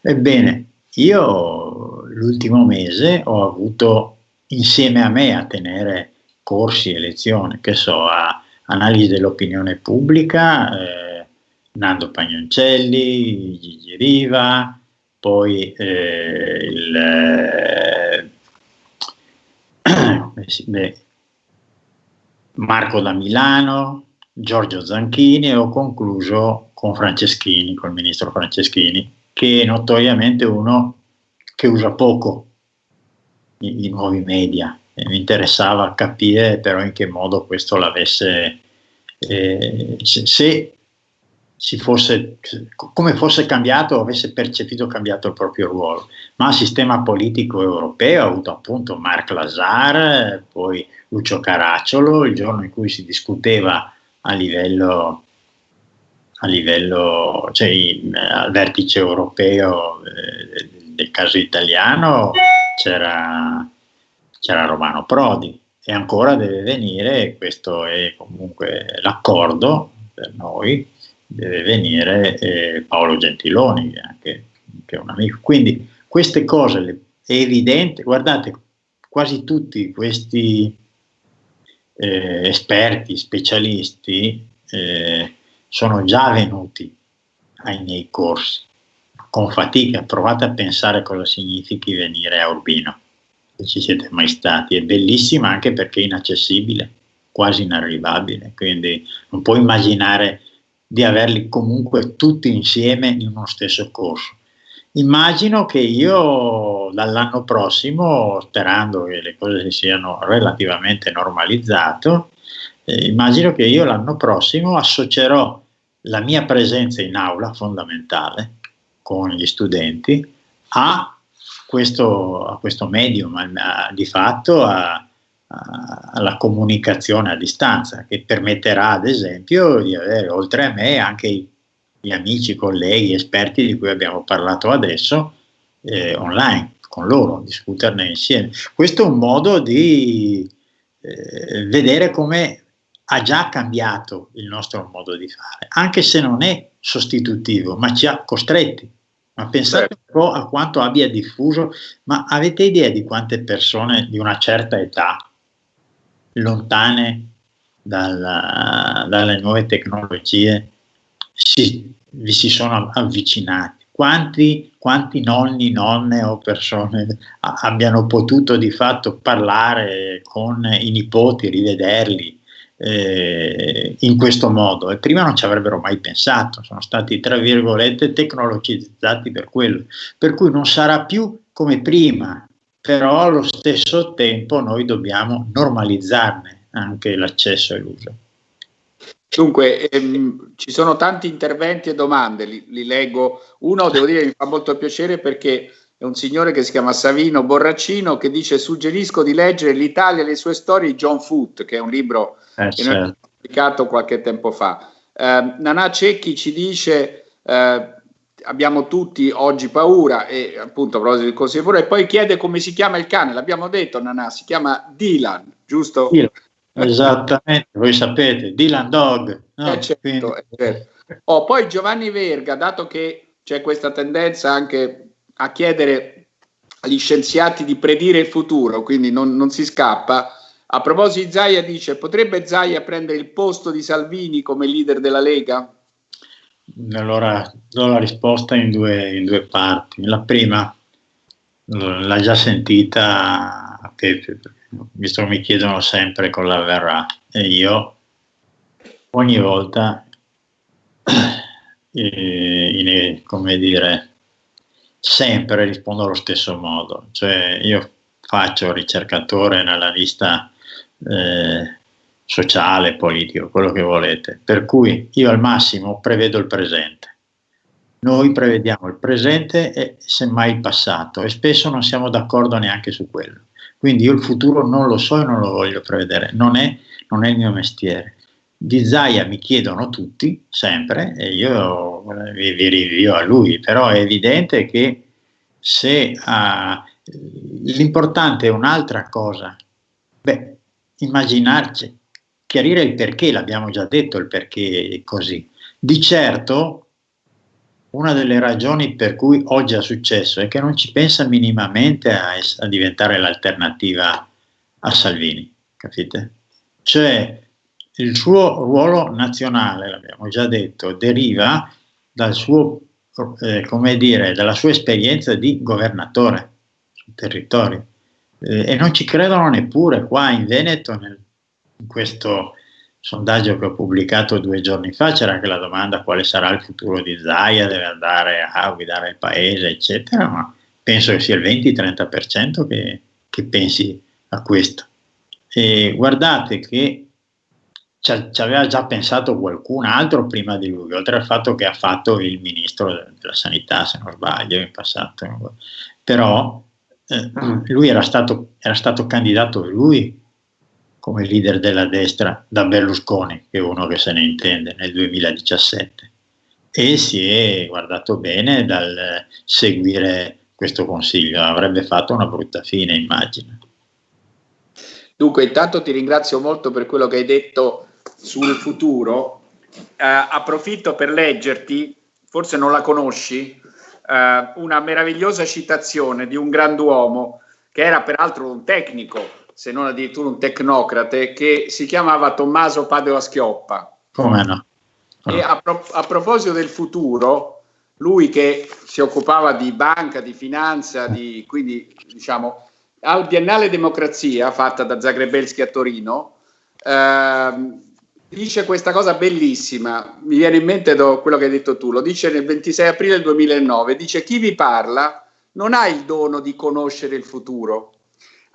Ebbene, io l'ultimo mese ho avuto insieme a me a tenere corsi e lezioni, che so, a analisi dell'opinione pubblica, eh, Nando Pagnoncelli, Gigi Riva, poi eh, il, eh, beh, Marco da Milano, Giorgio Zanchini e ho concluso con Franceschini, col ministro Franceschini, che è notoriamente uno che usa poco i, i nuovi media, mi interessava capire però in che modo questo l'avesse, eh, se, se fosse, come fosse cambiato o avesse percepito cambiato il proprio ruolo. Ma il sistema politico europeo ha avuto appunto Marc Lazar, poi Lucio Caracciolo, il giorno in cui si discuteva a livello, a livello cioè al vertice europeo eh, del caso italiano c'era Romano Prodi e ancora deve venire, questo è comunque l'accordo per noi, deve venire eh, Paolo Gentiloni, anche, che è un amico. Quindi queste cose è evidente, guardate, quasi tutti questi eh, esperti, specialisti eh, sono già venuti ai miei corsi con fatica, provate a pensare cosa significhi venire a Urbino se ci siete mai stati. È bellissima anche perché è inaccessibile, quasi inarrivabile, quindi non puoi immaginare di averli comunque tutti insieme in uno stesso corso. Immagino che io dall'anno prossimo, sperando che le cose si siano relativamente normalizzate, eh, immagino che io l'anno prossimo associerò la mia presenza in aula fondamentale con gli studenti a questo, a questo medium, a, di fatto a, alla comunicazione a distanza, che permetterà ad esempio di avere oltre a me anche gli amici, colleghi, esperti di cui abbiamo parlato adesso eh, online con loro, discuterne insieme. Questo è un modo di eh, vedere come ha già cambiato il nostro modo di fare, anche se non è sostitutivo, ma ci ha costretti ma pensate un po' a quanto abbia diffuso, ma avete idea di quante persone di una certa età, lontane dalla, dalle nuove tecnologie, si, vi si sono avvicinati? Quanti, quanti nonni, nonne o persone abbiano potuto di fatto parlare con i nipoti, rivederli, eh, in questo modo e prima non ci avrebbero mai pensato, sono stati tra virgolette tecnologizzati per quello, per cui non sarà più come prima, però allo stesso tempo noi dobbiamo normalizzarne anche l'accesso e l'uso. Dunque, ehm, ci sono tanti interventi e domande, li, li, leggo. Uno, devo dire, mi fa molto piacere perché è un signore che si chiama Savino Borracino che dice suggerisco di leggere L'Italia e le sue storie di John Foote, che è un libro eh, che certo. noi pubblicato qualche tempo fa. Eh, Nanà Cecchi ci dice eh, abbiamo tutti oggi paura e appunto a proposito di cose pure e poi chiede come si chiama il cane, l'abbiamo detto Nanà, si chiama Dylan, giusto? Dylan. Esattamente, voi sapete, Dylan Dog. No? Eh certo, eh certo. Oh, poi Giovanni Verga, dato che c'è questa tendenza anche a chiedere agli scienziati di predire il futuro, quindi non, non si scappa, a proposito di Zaia dice, potrebbe Zaia prendere il posto di Salvini come leader della Lega? Allora do la risposta in due, in due parti. La prima l'ha già sentita Pepe, visto che mi chiedono sempre con la verrà e io ogni volta, eh, in, come dire, sempre rispondo allo stesso modo. Cioè io faccio ricercatore nella lista eh, sociale, politico, quello che volete. Per cui io al massimo prevedo il presente. Noi prevediamo il presente e semmai il passato e spesso non siamo d'accordo neanche su quello. Quindi io il futuro non lo so e non lo voglio prevedere, non è, non è il mio mestiere. Di Zaia mi chiedono tutti, sempre, e io vi, vi rinvio a lui, però è evidente che se uh, l'importante è un'altra cosa, beh, immaginarci, chiarire il perché, l'abbiamo già detto il perché è così. Di certo, una delle ragioni per cui oggi è successo è che non ci pensa minimamente a, a diventare l'alternativa a Salvini, capite? Cioè, il suo ruolo nazionale, l'abbiamo già detto, deriva dal suo, eh, come dire, dalla sua esperienza di governatore sul territorio eh, e non ci credono neppure qua in Veneto, nel, in questo sondaggio che ho pubblicato due giorni fa, c'era anche la domanda quale sarà il futuro di Zaia, deve andare a guidare il paese, eccetera, ma penso che sia il 20-30% che, che pensi a questo. E guardate che ci aveva già pensato qualcun altro prima di lui, oltre al fatto che ha fatto il ministro della sanità, se non sbaglio, in passato. Però eh, lui era stato, era stato candidato lui come leader della destra da Berlusconi, che è uno che se ne intende, nel 2017 e si è guardato bene dal seguire questo consiglio, avrebbe fatto una brutta fine, immagino. Dunque, intanto ti ringrazio molto per quello che hai detto sul futuro. Eh, approfitto per leggerti, forse non la conosci, eh, una meravigliosa citazione di un grand'uomo che era peraltro un tecnico, se non addirittura un tecnocrate, che si chiamava Tommaso Padova Schioppa. Come no? E a, pro a proposito del futuro, lui che si occupava di banca, di finanza, di, quindi diciamo al Biennale Democrazia fatta da Zagrebelski a Torino, ehm, dice questa cosa bellissima, mi viene in mente quello che hai detto tu, lo dice nel 26 aprile 2009, dice chi vi parla non ha il dono di conoscere il futuro,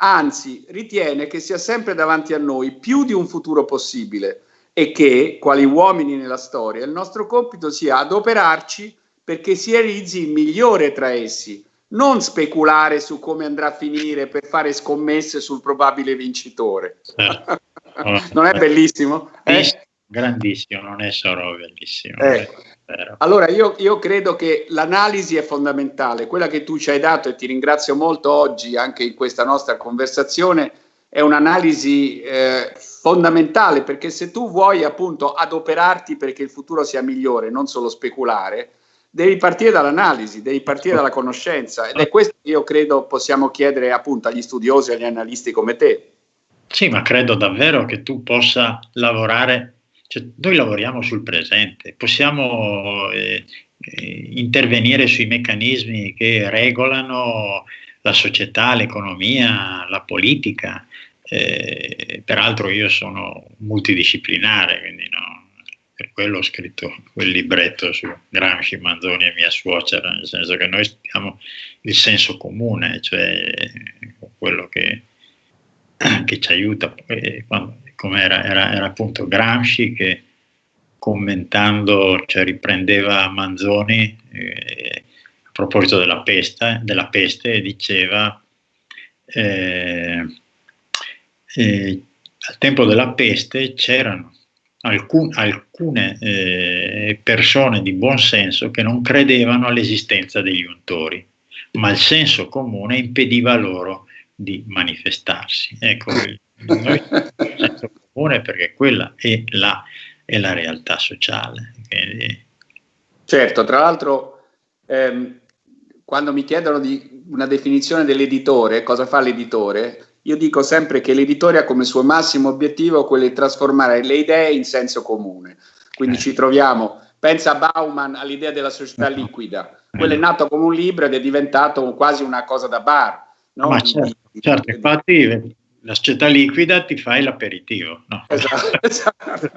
anzi ritiene che sia sempre davanti a noi più di un futuro possibile e che, quali uomini nella storia, il nostro compito sia adoperarci perché si realizzi il migliore tra essi, non speculare su come andrà a finire per fare scommesse sul probabile vincitore. Certo. non è bellissimo? Eh? Grandissimo, non è solo bellissimo. Eh. Allora io, io, credo che l'analisi è fondamentale, quella che tu ci hai dato e ti ringrazio molto oggi anche in questa nostra conversazione è un'analisi eh, fondamentale perché se tu vuoi appunto adoperarti perché il futuro sia migliore, non solo speculare, devi partire dall'analisi, devi partire dalla conoscenza. Ed è questo che io credo possiamo chiedere appunto agli studiosi, agli analisti come te. Sì, ma credo davvero che tu possa lavorare, cioè, noi lavoriamo sul presente, possiamo eh, eh, intervenire sui meccanismi che regolano la società, l'economia, la politica. Eh, peraltro io sono multidisciplinare, quindi no, per quello ho scritto quel libretto su Gramsci, Manzoni e mia suocera, nel senso che noi abbiamo il senso comune, cioè quello che che ci aiuta, come era, era, era, appunto Gramsci che commentando, cioè riprendeva Manzoni, eh, proposito della peste, della peste diceva eh, eh, al tempo della peste c'erano alcun, alcune eh, persone di buon senso che non credevano all'esistenza degli untori, ma il senso comune impediva loro di manifestarsi. Ecco, noi senso comune perché quella è la, è la realtà sociale. Quindi... Certo, tra l'altro ehm, quando mi chiedono di una definizione dell'editore, cosa fa l'editore, io dico sempre che l'editore ha come suo massimo obiettivo quello di trasformare le idee in senso comune. Quindi ci troviamo, pensa a Bauman all'idea della società liquida, quello è nato come un libro ed è diventato quasi una cosa da bar. No? Ma certo, certo, infatti la società liquida ti fai l'aperitivo. No? Esatto, esatto.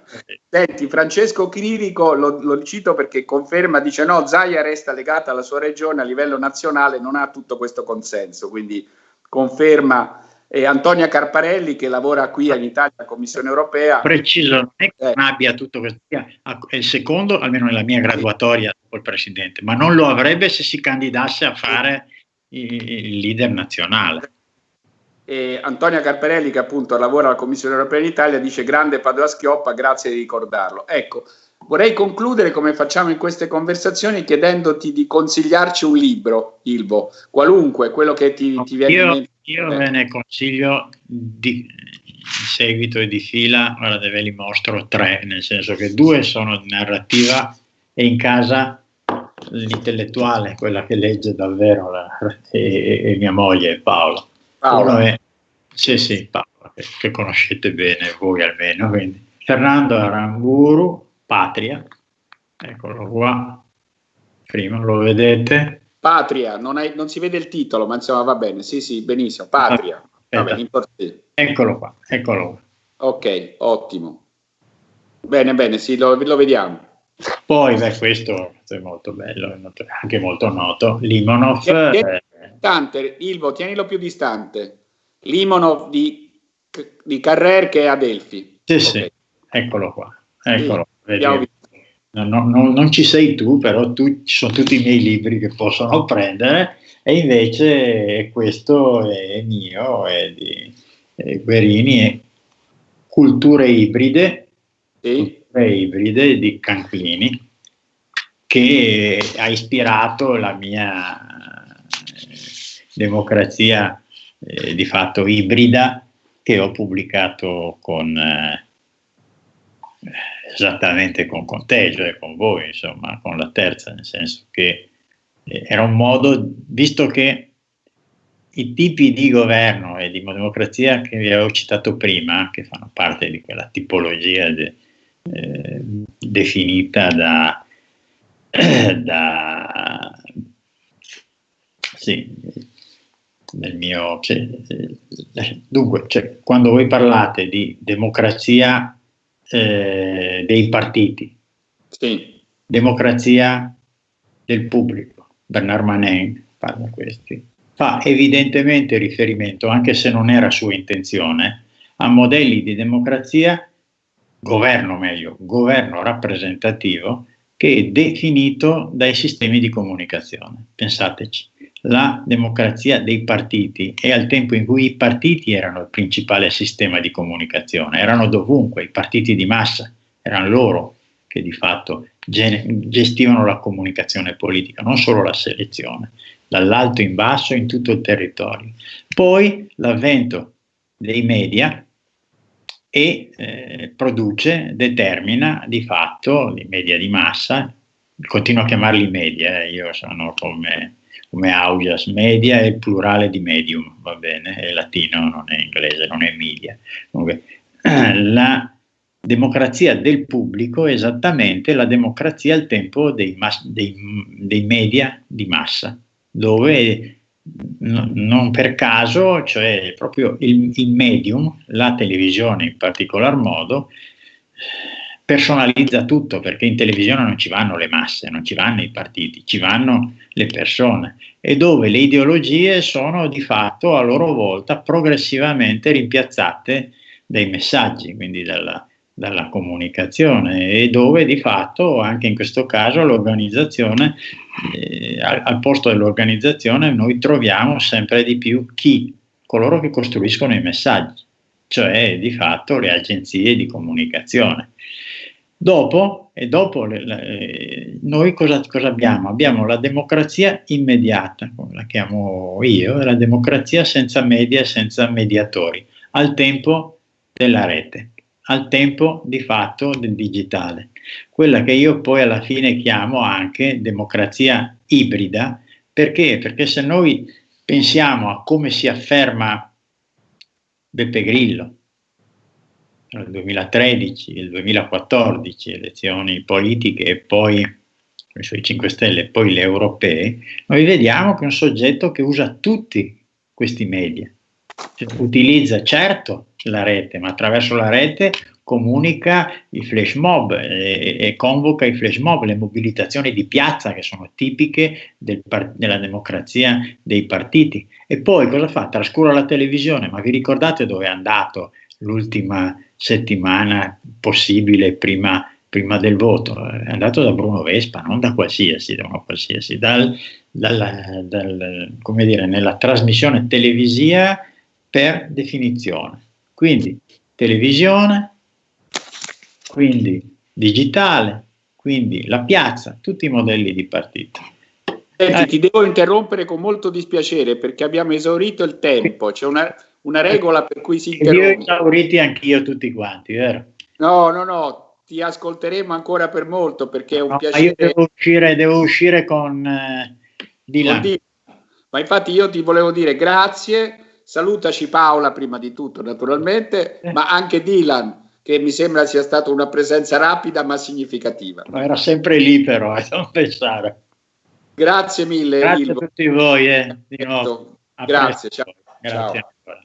Senti, Francesco Cririco, lo, lo, cito perché conferma, dice no, Zaia resta legata alla sua regione a livello nazionale, non ha tutto questo consenso, quindi conferma e Antonia Carparelli che lavora qui in Italia alla Commissione Europea. Preciso, non è che eh. non abbia tutto questo, è il secondo, almeno nella mia graduatoria dopo il Presidente, ma non lo avrebbe se si candidasse a fare il leader nazionale. E Antonia Carparelli che appunto lavora alla Commissione Europea in Italia dice grande Padova Schioppa, grazie di ricordarlo. Ecco, vorrei concludere come facciamo in queste conversazioni chiedendoti di consigliarci un libro, Ilvo, qualunque, quello che ti, ti viene in mente io ve ne consiglio di, in seguito e di fila, guarda, ve li mostro tre, nel senso che due sono di narrativa e in casa l'intellettuale, quella che legge davvero, la, e, e, mia moglie Paola. Paola. È, sì, sì, Paola, che, che, conoscete bene voi almeno. Quindi. Fernando Aramburu, Patria, eccolo qua, prima lo vedete, Patria, non, hai, non, si vede il titolo, ma insomma va bene, sì, sì, benissimo. Patria, bene, Eccolo qua, eccolo qua. Ok, ottimo. Bene, bene, sì, lo, lo vediamo. Poi, beh, questo è molto bello, anche molto noto. Limonov. Tieni, tieni eh, distante, Ilvo, tienilo più distante. Limonov di, di Carrer che è Adelphi. Sì, okay. sì, eccolo qua. Eccolo. Sì, non, non, non, ci sei tu, però tu, ci sono tutti i miei libri che possono prendere e invece questo è mio, è di è Guerini, è Culture ibride, sì. culture ibride di Canclini, che ha ispirato la mia democrazia eh, di fatto ibrida che ho pubblicato con... Eh, esattamente con Conteggio e con voi, insomma, con la terza, nel senso che eh, era un modo, visto che i tipi di governo e di democrazia che vi avevo citato prima, che fanno parte di quella tipologia de, eh, definita da, da sì, nel mio, cioè, dunque, cioè, quando voi parlate di democrazia eh, dei partiti. Sì. Democrazia del pubblico. Bernard Manin parla questi. Fa evidentemente riferimento, anche se non era sua intenzione, a modelli di democrazia, governo meglio, governo rappresentativo, che è definito dai sistemi di comunicazione. Pensateci la democrazia dei partiti e al tempo in cui i partiti erano il principale sistema di comunicazione, erano dovunque, i partiti di massa, erano loro che di fatto gestivano la comunicazione politica, non solo la selezione, dall'alto in basso in tutto il territorio. Poi l'avvento dei media e eh, produce, determina di fatto i media di massa, continuo a chiamarli media, eh, io sono come come audias media è il plurale di medium, va bene, è latino, non è inglese, non è media. Comunque, la democrazia del pubblico è esattamente la democrazia al tempo dei, dei, dei media di massa, dove no, non per caso, cioè proprio il, il medium, la televisione in particolar modo, personalizza tutto perché in televisione non ci vanno le masse, non ci vanno i partiti, ci vanno le persone e dove le ideologie sono di fatto a loro volta progressivamente rimpiazzate dai messaggi, quindi dalla, dalla comunicazione e dove di fatto anche in questo caso l'organizzazione, eh, al, al, posto dell'organizzazione noi troviamo sempre di più chi? Coloro che costruiscono i messaggi, cioè di fatto le agenzie di comunicazione. Dopo, e dopo le, le, noi cosa, cosa, abbiamo? Abbiamo la democrazia immediata, come la chiamo io, la democrazia senza media e senza mediatori, al tempo della rete al tempo di fatto del digitale, quella che io poi alla fine chiamo anche democrazia ibrida, perché? Perché se noi pensiamo a come si afferma Beppe Grillo nel 2013, il 2014, elezioni politiche e poi i 5 Stelle e poi le europee, noi vediamo che è un soggetto che usa tutti questi media, cioè, utilizza certo la rete, ma attraverso la rete comunica i flash mob e, e, convoca i flash mob, le mobilitazioni di piazza che sono tipiche del della democrazia dei partiti. E poi cosa fa? Trascura la televisione, ma vi ricordate dove è andato l'ultima settimana possibile prima, prima del voto? È andato da Bruno Vespa, non da qualsiasi, da qualsiasi dal, dal, dal, come dire, nella trasmissione televisiva per definizione. Quindi televisione, quindi digitale, quindi la piazza, tutti i modelli di partito. Senti, ti devo interrompere con molto dispiacere perché abbiamo esaurito il tempo, c'è una, una regola per cui si interrompe. Io ho esauriti anch'io tutti quanti, vero? No, no, no, ti ascolteremo ancora per molto perché è un no, piacere. io devo uscire, devo uscire con eh, Dylan. Ma infatti io ti volevo dire grazie Salutaci Paola prima di tutto, naturalmente, eh. ma anche Dylan, che mi sembra sia stata una presenza rapida ma significativa. Ma era sempre lì però, eh, non pensare. Grazie mille. Grazie Ilvo. a tutti voi. Eh, di nuovo. Grazie, ciao. Grazie. ciao.